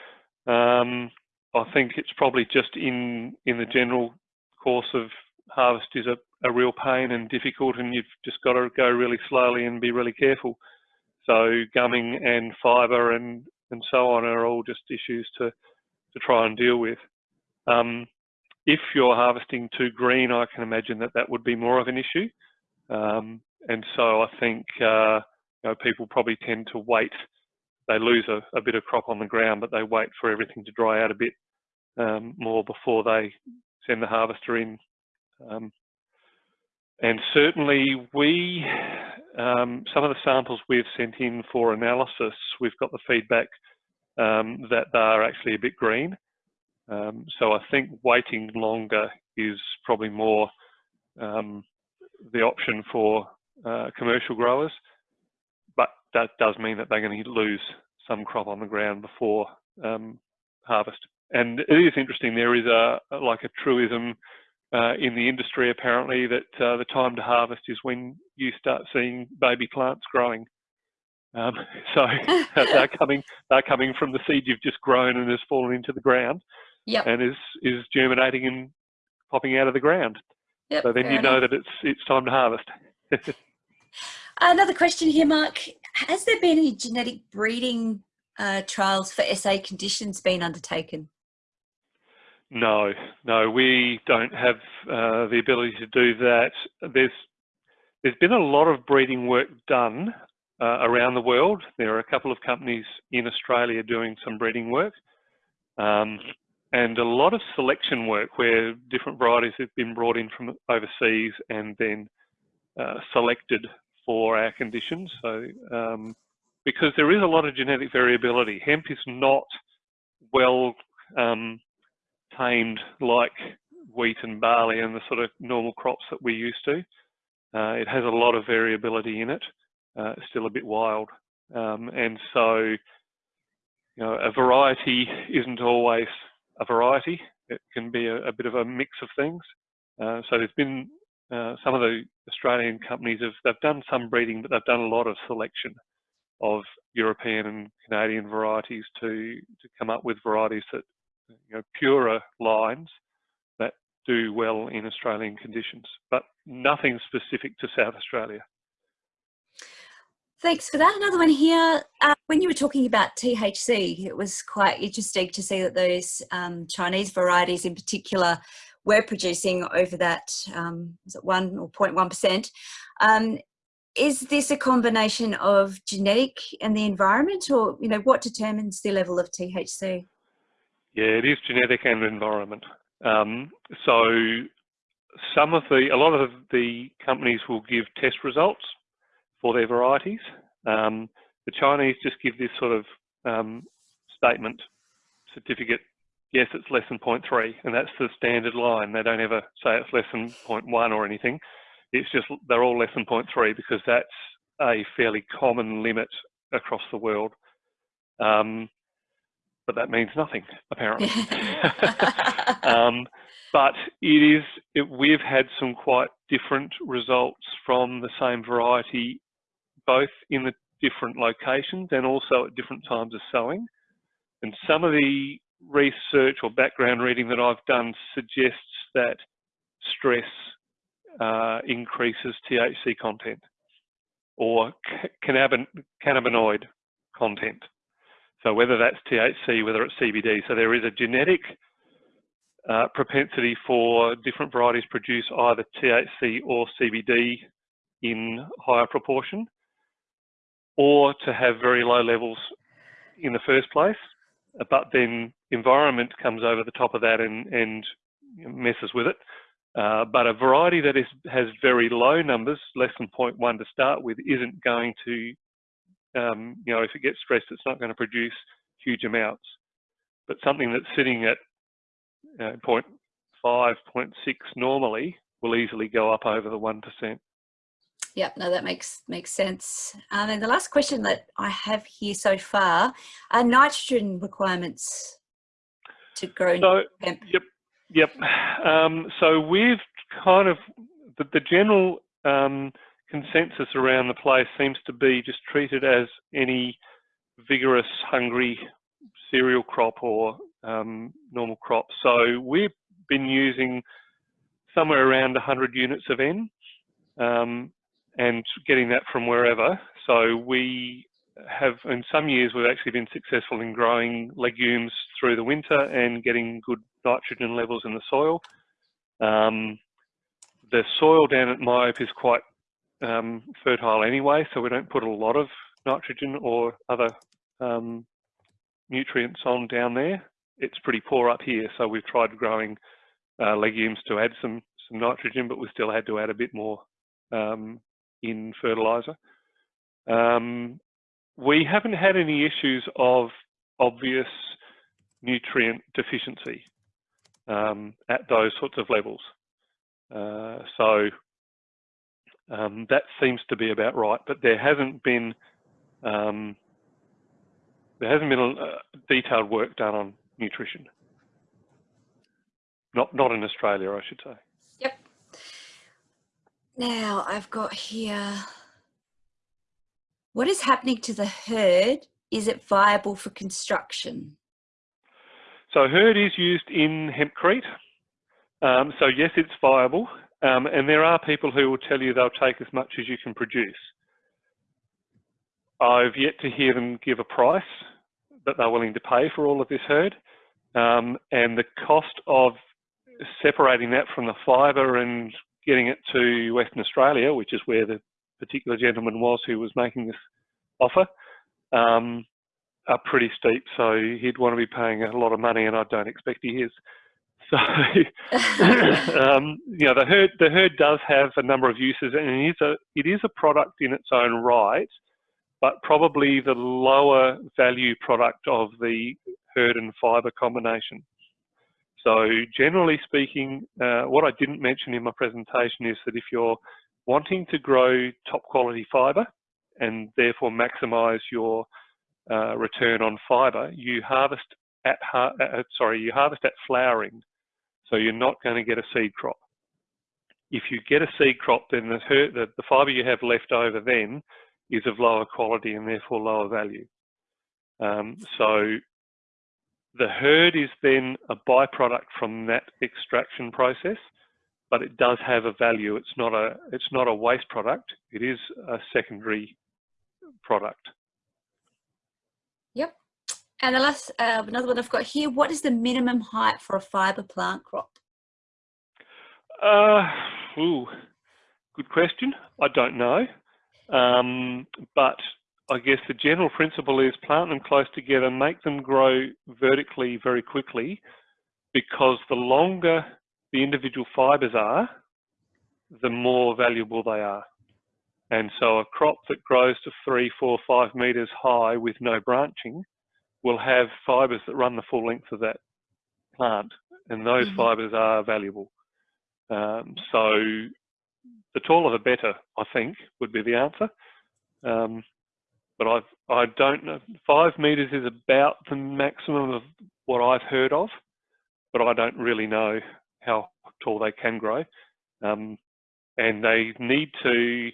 Um, I think it's probably just in in the general course of harvest is a, a real pain and difficult and you've just got to go really slowly and be really careful. So gumming and fibre and, and so on are all just issues to, to try and deal with. Um, if you're harvesting too green, I can imagine that that would be more of an issue. Um, and so I think uh, you know, people probably tend to wait. They lose a, a, bit of crop on the ground, but they wait for everything to dry out a bit um, more before they send the harvester in. Um, and certainly we, um, some of the samples we've sent in for analysis, we've got the feedback um, that they're actually a bit green. Um, so I think waiting longer is probably more um, the option for uh, commercial growers, that does mean that they're going to lose some crop on the ground before um, harvest. And it is interesting. There is a like a truism uh, in the industry apparently that uh, the time to harvest is when you start seeing baby plants growing. Um, so they're coming they're coming from the seed you've just grown and has fallen into the ground, Yep. and is is germinating and popping out of the ground. Yep, So then you know that it's it's time to harvest. Another question here, Mark. Has there been any genetic breeding uh, trials for SA conditions been undertaken? No, no, we don't have uh, the ability to do that. There's there's been a lot of breeding work done uh, around the world. There are a couple of companies in Australia doing some breeding work, um, and a lot of selection work where different varieties have been brought in from overseas and then uh, selected for our conditions. So um, because there is a lot of genetic variability, hemp is not well um, tamed like wheat and barley and the sort of normal crops that we're used to. Uh, it has a lot of variability in it. Uh, still a bit wild. Um, and so, you know, a variety isn't always a variety. It can be a, a bit of a mix of things. Uh, so there's been uh, some of the Australian companies have they've done some breeding, but they've done a lot of selection of European and Canadian varieties to to come up with varieties that you know, purer lines that do well in Australian conditions, but nothing specific to South Australia. Thanks for that. Another one here. Uh, when you were talking about THC, it was quite interesting to see that those um, Chinese varieties in particular were producing over that, um, was it 1 or 0.1%. Um, is this a combination of genetic and the environment or, you know, what determines the level of THC? Yeah, it is genetic and environment. Um, so some of the, a lot of the companies will give test results for their varieties. Um, the Chinese just give this sort of um, statement, certificate, yes, it's less than 0.3, and that's the standard line. They don't ever say it's less than 0.1 or anything. It's just they're all less than 0.3 because that's a fairly common limit across the world. Um, but that means nothing, apparently. um, but it is, it, we've had some quite different results from the same variety, both in the different locations and also at different times of sowing. And some of the research or background reading that I've done suggests that stress uh, increases THC content or cannabinoid content. So whether that's THC, whether it's CBD, so there is a genetic uh, propensity for different varieties produce either THC or CBD in higher proportion, or to have very low levels in the first place, but then environment comes over the top of that and, and messes with it. Uh, but a variety that is, has very low numbers, less than 0.1 to start with, isn't going to um, you know, if it gets stressed, it's not going to produce huge amounts. But something that's sitting at uh, 0.5, 0.6 normally will easily go up over the 1%. Yep, no, that makes makes sense. Um, and the last question that I have here so far are nitrogen requirements to grow So, hemp. yep, yep. Um, so we've kind of, the, the general um, consensus around the place seems to be just treated as any vigorous, hungry cereal crop or um, normal crop. So we've been using somewhere around 100 units of N um, and getting that from wherever. So we have, in some years, we've actually been successful in growing legumes through the winter and getting good nitrogen levels in the soil. Um, the soil down at Maaoupe is quite um, fertile anyway, so we don't put a lot of nitrogen or other um, nutrients on down there. It's pretty poor up here, so we've tried growing uh, legumes to add some some nitrogen, but we still had to add a bit more um, in fertilizer. Um, we haven't had any issues of obvious nutrient deficiency um, at those sorts of levels. Uh, so Um, that seems to be about right, but there hasn't been um, there hasn't been a, detailed work done on nutrition. Not not in Australia, I should say. Now I've got here. What is happening to the hurd? Is it viable for construction? So hurd is used in hempcrete. Um, so yes, it's viable. Um, and there are people who will tell you they'll take as much as you can produce. I've yet to hear them give a price that they're willing to pay for all of this hurd. Um, and the cost of separating that from the fibre and getting it to Western Australia, which is where the particular gentleman was who was making this offer, um, are pretty steep. So he'd want to be paying a lot of money, and I don't expect he is. So, um, you know, the hurd the hurd does have a number of uses, and it is a it is a product in its own right, but probably the lower value product of the hurd and fibre combination. So generally speaking, uh, what I didn't mention in my presentation is that if you're wanting to grow top quality fibre and therefore maximise your uh, return on fibre, you harvest at uh, sorry you harvest at flowering, so you're not going to get a seed crop. If you get a seed crop, then the, the, the fibre you have left over then is of lower quality and therefore lower value. Um, so the hurd is then a byproduct from that extraction process, but it does have a value. It's not a it's not a waste product. It is a secondary product. Yep. And the last uh, another one I've got here. What is the minimum height for a fibre plant crop? Uh, ooh, good question. I don't know, um, but I guess the general principle is plant them close together, make them grow vertically very quickly, because the longer the individual fibres are, the more valuable they are. And so a crop that grows to three, four, five metres high with no branching will have fibres that run the full length of that plant, and those mm -hmm. fibres are valuable. Um, so the taller the better, I think, would be the answer. Um, but I've, I don't know. Five meters is about the maximum of what I've heard of, but I don't really know how tall they can grow. Um, and they need to.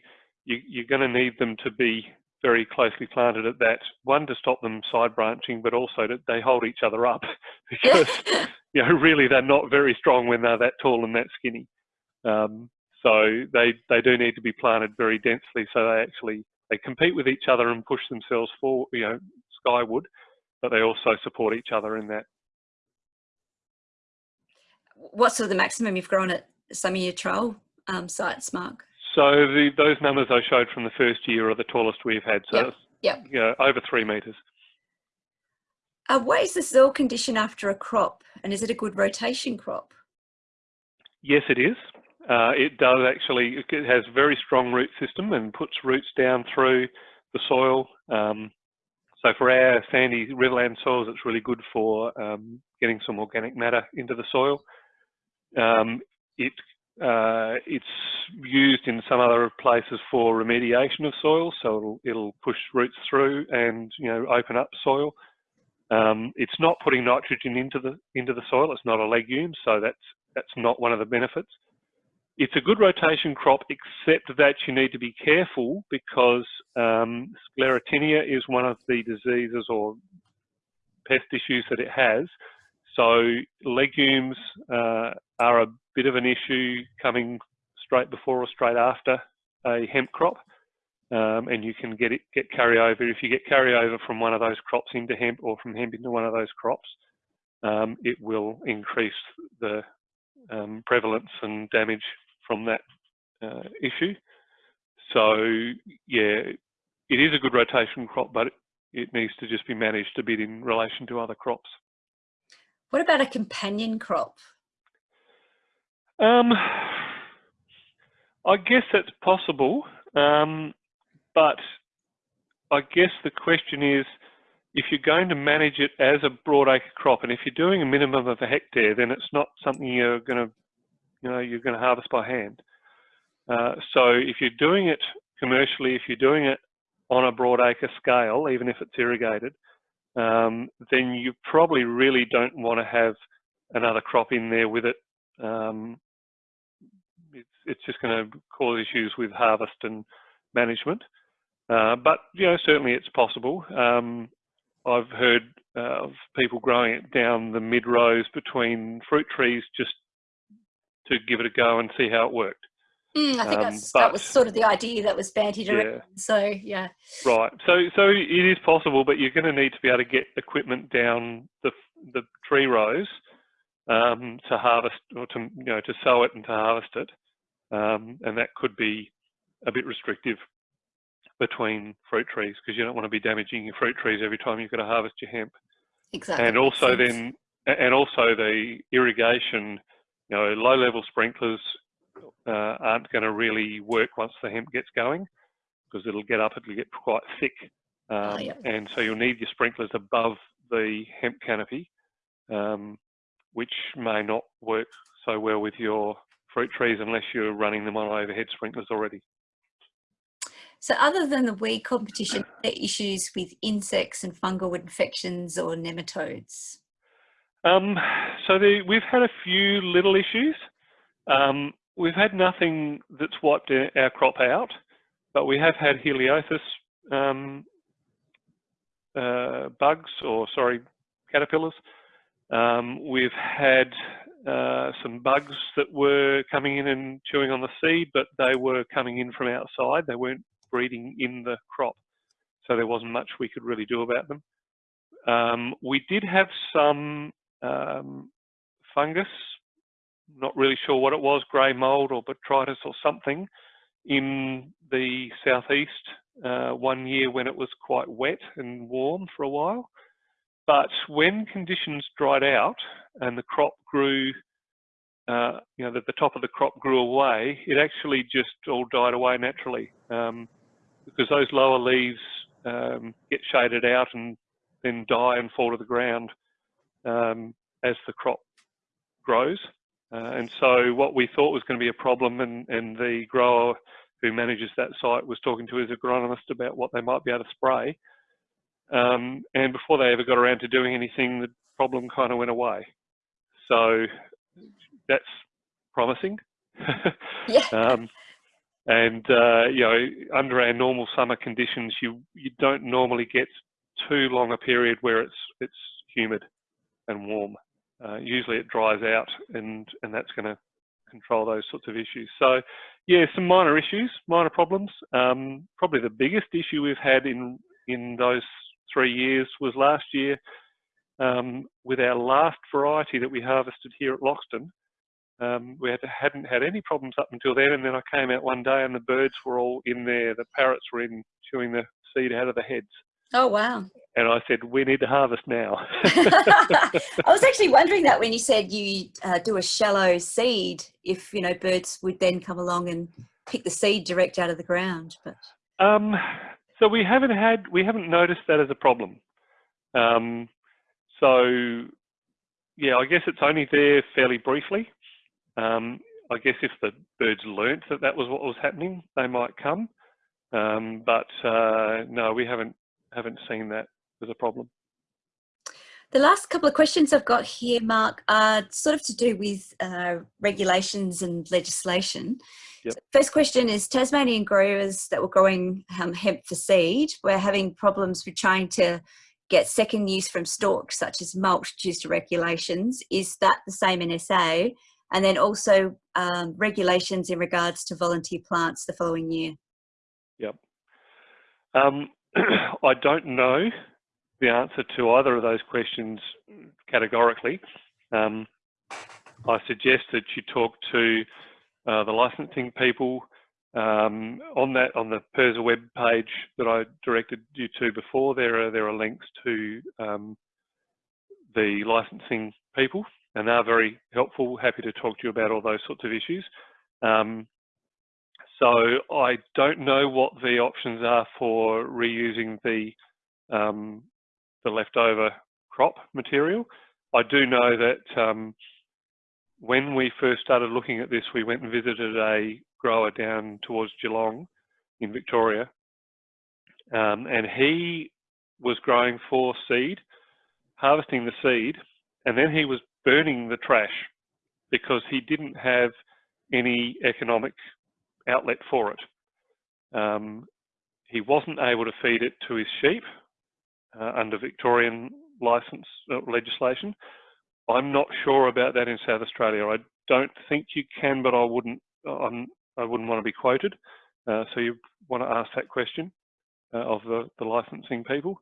You, you're going to need them to be very closely planted at that. One to stop them side branching, but also that they hold each other up because you know really they're not very strong when they're that tall and that skinny. Um, so they they do need to be planted very densely so they actually they compete with each other and push themselves forward, you know, skyward, but they also support each other in that. What's sort of the maximum you've grown at some of your trial um, sites, Mark? So the, those numbers I showed from the first year are the tallest we've had. So yep. yep. You know, over three metres. Uh, what is the soil condition after a crop and is it a good rotation crop? Yes, it is. Uh, it does actually, it has very strong root system and puts roots down through the soil. Um, so for our sandy riverland soils, it's really good for um, getting some organic matter into the soil. Um, it uh, it's used in some other places for remediation of soil, so it'll, it'll push roots through and you know open up soil. Um, it's not putting nitrogen into the into the soil. It's not a legume, so that's that's not one of the benefits it's a good rotation crop, except that you need to be careful because um, sclerotinia is one of the diseases or pest issues that it has. So legumes uh, are a bit of an issue coming straight before or straight after a hemp crop. Um, and you can get it get carryover. If you get carryover from one of those crops into hemp or from hemp into one of those crops, um, it will increase the um, prevalence and damage from that uh, issue. So yeah, it is a good rotation crop, but it, needs to just be managed a bit in relation to other crops. What about a companion crop? Um, I guess that's possible, um, but I guess the question is, if you're going to manage it as a broadacre crop, and if you're doing a minimum of a hectare, then it's not something you're going to you know, you're going to harvest by hand. Uh, so if you're doing it commercially, if you're doing it on a broad acre scale, even if it's irrigated, um, then you probably really don't want to have another crop in there with it. Um, it's, it's just going to cause issues with harvest and management. Uh, but, you know, certainly it's possible. Um, I've heard uh, of people growing it down the mid rows between fruit trees just to give it a go and see how it worked. Mm, I think um, that's, but, that was sort of the idea that was bandied around. Yeah. So yeah. Right. So so it is possible, but you're going to need to be able to get equipment down the the tree rows um, to harvest or to you know to sow it and to harvest it, um, and that could be a bit restrictive between fruit trees because you don't want to be damaging your fruit trees every time you've got to harvest your hemp. Exactly. And also then and also the irrigation, you know, low level sprinklers uh, aren't going to really work once the hemp gets going because it'll get up, it'll get quite thick. Um, oh, yeah. And so you'll need your sprinklers above the hemp canopy, um, which may not work so well with your fruit trees unless you're running them on overhead sprinklers already. So other than the weed competition, are issues with insects and fungal infections or nematodes? Um, so the, we've had a few little issues. Um, we've had nothing that's wiped our crop out, but we have had Heliothis um, uh, bugs, or sorry, caterpillars. Um, we've had uh, some bugs that were coming in and chewing on the seed, but they were coming in from outside. They weren't breeding in the crop, so there wasn't much we could really do about them. Um, we did have some um, fungus not really sure what it was, grey mould or botrytis or something, in the southeast uh, one year when it was quite wet and warm for a while. But when conditions dried out and the crop grew, uh, you know, the, the, top of the crop grew away, it actually just all died away naturally um, because those lower leaves um, get shaded out and then die and fall to the ground um, as the crop grows. Uh, and so what we thought was going to be a problem and, and the grower who manages that site was talking to his agronomist about what they might be able to spray. Um, and before they ever got around to doing anything, the problem kind of went away. So that's promising. yeah. Um, and uh, you know, under our normal summer conditions, you you don't normally get too long a period where it's it's humid and warm uh, usually it dries out and, and that's going to control those sorts of issues. So yeah, some minor issues, minor problems. Um, probably the biggest issue we've had in, in those three years was last year um, with our last variety that we harvested here at Loxton. Um, we had, hadn't had any problems up until then, and then I came out one day and the birds were all in there. The parrots were in chewing the seed out of the heads. Oh, wow. And I said, we need to harvest now. I was actually wondering that when you said you uh, do a shallow seed, if, you know, birds would then come along and pick the seed direct out of the ground. But um, So we haven't had, we haven't noticed that as a problem. Um, so, yeah, I guess it's only there fairly briefly. Um, I guess if the birds learnt that that was what was happening, they might come. Um, but uh, no, we haven't haven't seen that as a problem. The last couple of questions I've got here, Mark, are sort of to do with uh, regulations and legislation. Yep. So first question is Tasmanian growers that were growing um, hemp for seed were having problems with trying to get second use from stalks, such as mulch due to regulations. Is that the same in SA? And then also um, regulations in regards to volunteer plants the following year. Yep. Um, I don't know the answer to either of those questions categorically. Um, I suggest that you talk to uh, the licensing people um, on that on the PIRSA web page that I directed you to before. There are there are links to um, the licensing people, and they're very helpful. Happy to talk to you about all those sorts of issues. Um, so I don't know what the options are for reusing the um, the leftover crop material. I do know that um, when we first started looking at this, we went and visited a grower down towards Geelong in Victoria. Um, and he was growing for seed, harvesting the seed, and then he was burning the trash because he didn't have any economic outlet for it. Um, he wasn't able to feed it to his sheep uh, under Victorian license uh, legislation. I'm not sure about that in South Australia. I don't think you can, but I wouldn't. I'm, I wouldn't want to be quoted. Uh, so you want to ask that question uh, of the, the licensing people.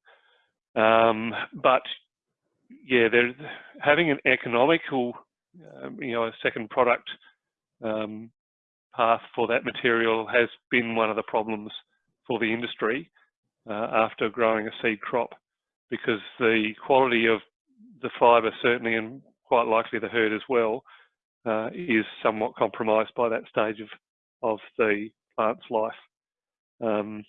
Um, but yeah, having an economical, um, you know, a second product um, path for that material has been one of the problems for the industry uh, after growing a seed crop because the quality of the fibre certainly and quite likely the hurd as well uh, is somewhat compromised by that stage of, of the plant's life. Um,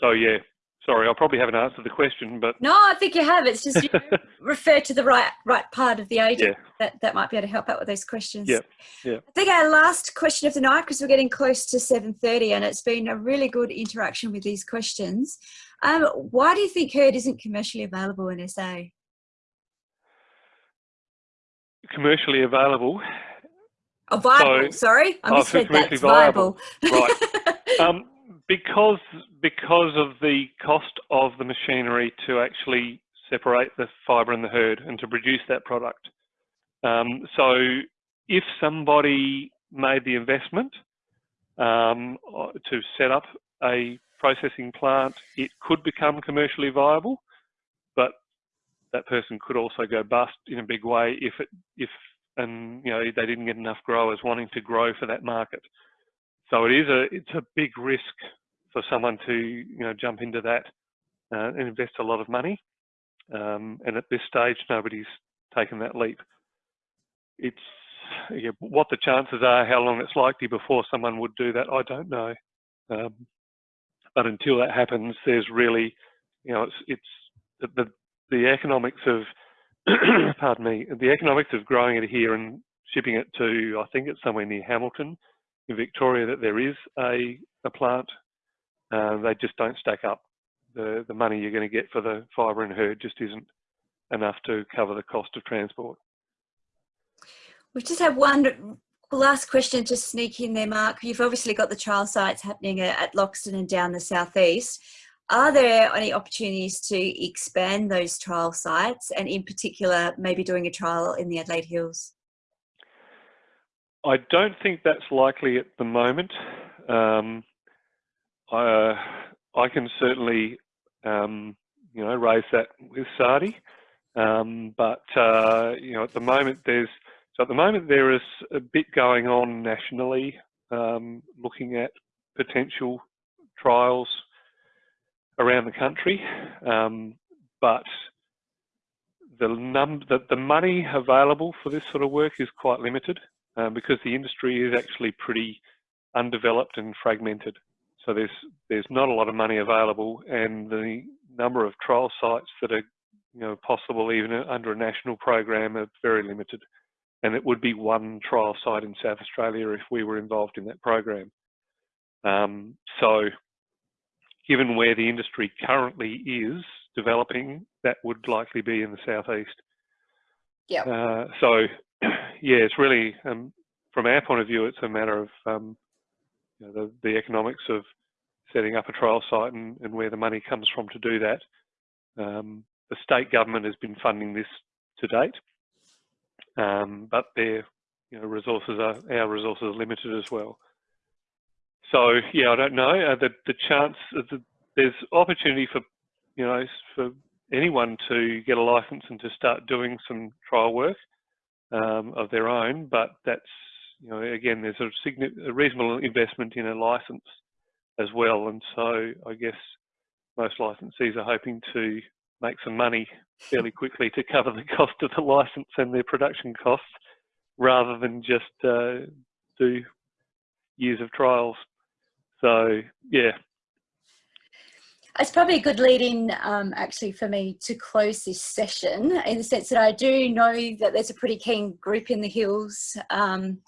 so yeah, sorry, I probably haven't answered the question, but no, I think you have. It's just you refer to the right right part of the age yeah. that that might be able to help out with those questions. Yeah, yeah. I think our last question of the night because we're getting close to seven thirty, and it's been a really good interaction with these questions. Um, why do you think hurd isn't commercially available in SA? Commercially available. Oh, viable. So, sorry, I oh, misread that. commercially It's viable. Right. um, because because of the cost of the machinery to actually separate the fibre and the hurd and to produce that product. Um, so if somebody made the investment um, to set up a processing plant, it could become commercially viable, but that person could also go bust in a big way if it if and you know they didn't get enough growers wanting to grow for that market. So it is a it's a big risk for someone to you know jump into that uh, and invest a lot of money. Um, and at this stage, nobody's taken that leap. It's yeah, what the chances are, how long it's likely before someone would do that, I don't know. Um, but until that happens, there's really, you know, it's it's the the economics of, pardon me, the economics of growing it here and shipping it to, I think it's somewhere near Hamilton in Victoria that there is a, a plant, uh, they just don't stack up. The, the money you're going to get for the fibre and hurd just isn't enough to cover the cost of transport. We just have one last question to sneak in there, Mark. You've obviously got the trial sites happening at Loxton and down the southeast. Are there any opportunities to expand those trial sites and in particular maybe doing a trial in the Adelaide Hills? I don't think that's likely at the moment. Um, I, uh, I can certainly, um, you know, raise that with SARDI, um, but uh, you know, at the moment there's so at the moment there is a bit going on nationally, um, looking at potential trials around the country, um, but the num the, the money available for this sort of work is quite limited um, because the industry is actually pretty undeveloped and fragmented. So there's there's not a lot of money available, and the number of trial sites that are you know possible even under a national program are very limited. And it would be one trial site in South Australia if we were involved in that program. Um, so given where the industry currently is developing, that would likely be in the southeast. Yeah. Uh, so, yeah, it's really um, from our point of view, it's a matter of um, you know, the, the economics of setting up a trial site and, and, where the money comes from to do that. Um, the state government has been funding this to date, um, but their you know, resources are our resources are limited as well. So yeah, I don't know. Uh, the the chance the, there's opportunity for you know for anyone to get a license and to start doing some trial work um, of their own, but that's you know again there's a, a reasonable investment in a license as well, and so I guess most licensees are hoping to make some money fairly quickly to cover the cost of the license and their production costs, rather than just uh, do years of trials. So yeah. It's probably a good lead in um, actually for me to close this session in the sense that I do know that there's a pretty keen group in the hills um,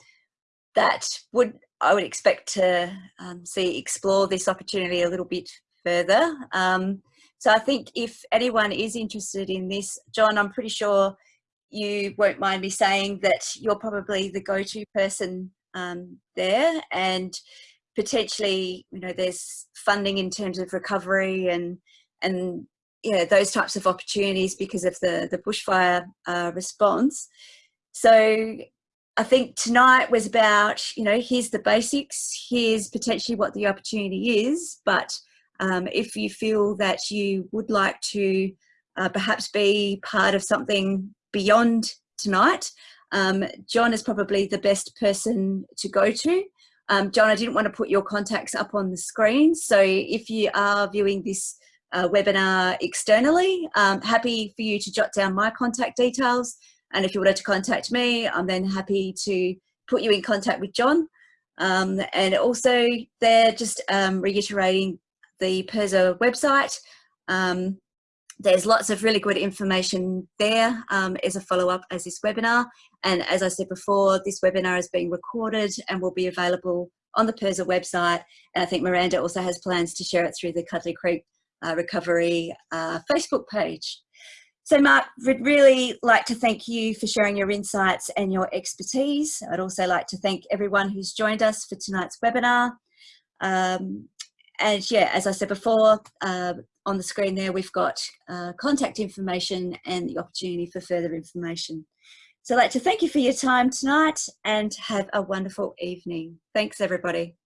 that would I would expect to um, see explore this opportunity a little bit further. Um, so I think if anyone is interested in this, John, I'm pretty sure you won't mind me saying that you're probably the go-to person um, there and potentially, you know, there's funding in terms of recovery and, and yeah, those types of opportunities because of the, the bushfire uh, response. So I think tonight was about, you know, here's the basics, here's potentially what the opportunity is, but um, if you feel that you would like to uh, perhaps be part of something beyond tonight, um, John is probably the best person to go to. Um, John, I didn't want to put your contacts up on the screen. So if you are viewing this uh, webinar externally, um, happy for you to jot down my contact details. And if you wanted to contact me, I'm then happy to put you in contact with John. Um, and also they're just um, reiterating the PIRSA website. Um, there's lots of really good information there um, as a follow-up as this webinar. And as I said before, this webinar is being recorded and will be available on the PIRSA website. And I think Miranda also has plans to share it through the Cudlee Creek uh, Recovery uh, Facebook page. So Mark, would really like to thank you for sharing your insights and your expertise. I'd also like to thank everyone who's joined us for tonight's webinar. Um, and yeah, as I said before, uh, on the screen there, we've got uh, contact information and the opportunity for further information. So I'd like to thank you for your time tonight and have a wonderful evening. Thanks everybody.